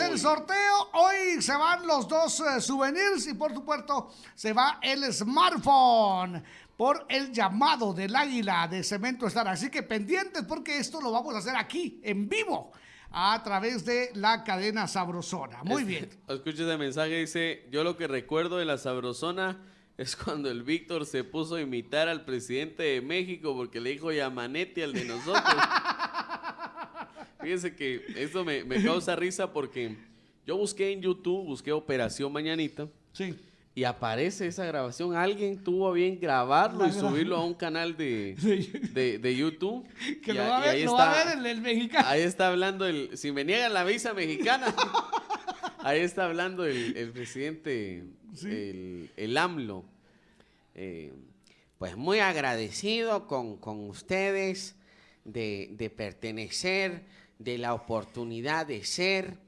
Es el sorteo. Hoy se van los dos eh, souvenirs y por supuesto se va el smartphone por el llamado del águila de Cemento Estar. Así que pendientes porque esto lo vamos a hacer aquí, en vivo, a través de la cadena Sabrosona. Muy bien. Escucha ese mensaje, dice, yo lo que recuerdo de la Sabrosona es cuando el Víctor se puso a imitar al presidente de México porque le dijo Yamanetti al de nosotros. Fíjense que esto me, me causa risa porque yo busqué en YouTube, busqué Operación Mañanita. Sí. Y aparece esa grabación. Alguien tuvo a bien grabarlo y subirlo a un canal de, de, de YouTube. Que Y lo va a ver, ahí lo va a ver el, el mexicano. Ahí está hablando el. Si me niegan la visa mexicana. ahí está hablando el, el presidente, el, el AMLO. Eh, Pues muy agradecido con, con ustedes de, de pertenecer, de la oportunidad de ser.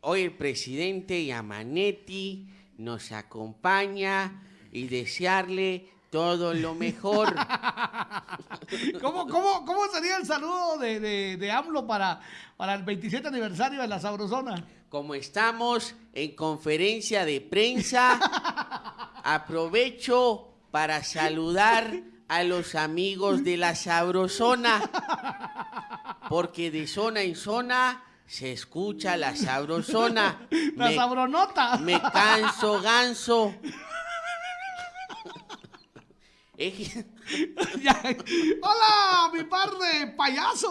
Hoy el presidente Yamanetti nos acompaña y desearle todo lo mejor. ¿Cómo, cómo, cómo sería el saludo de, de, de AMLO para, para el 27 aniversario de la Sabrosona? Como estamos en conferencia de prensa, aprovecho para saludar a los amigos de la Sabrosona, porque de zona en zona se escucha la Sabrosona. La Me- Sabronota. me canso ganso. Hola, mi par de payaso.